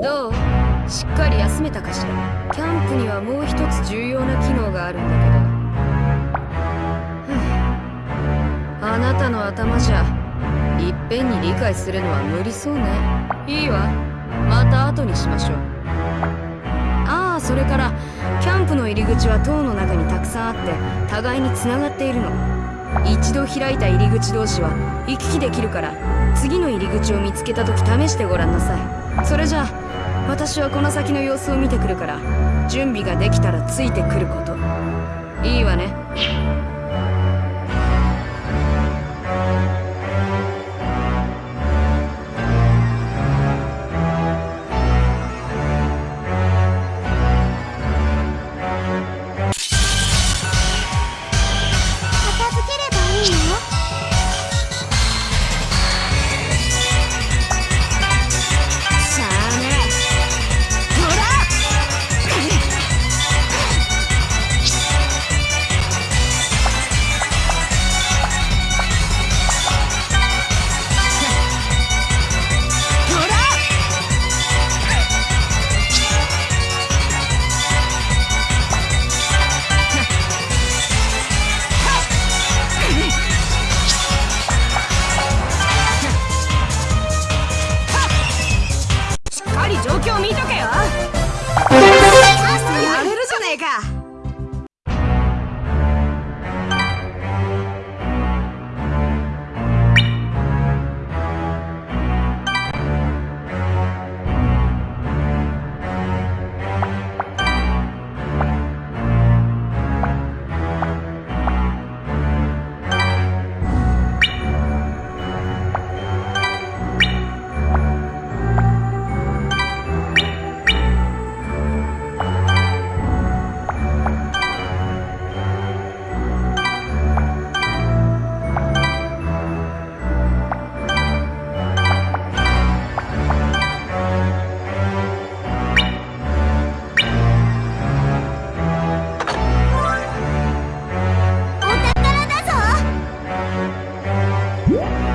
どう？しっかり休めたかしら？キャンプにはもう一つ重要な機能があるんだけど。あなたの頭じゃいっぺんに理解するのは無理そうね。いいわ。また後にしましょう。ああそれからキャンプの入り口は塔の中にたくさんあって互いにつながっているの。一度開いた入り口同士は行き来できるから次の入り口を見つけた時試してごらんなさい。それじゃあ私はこの先の様子を見てくるから準備ができたらついてくること。Yeah.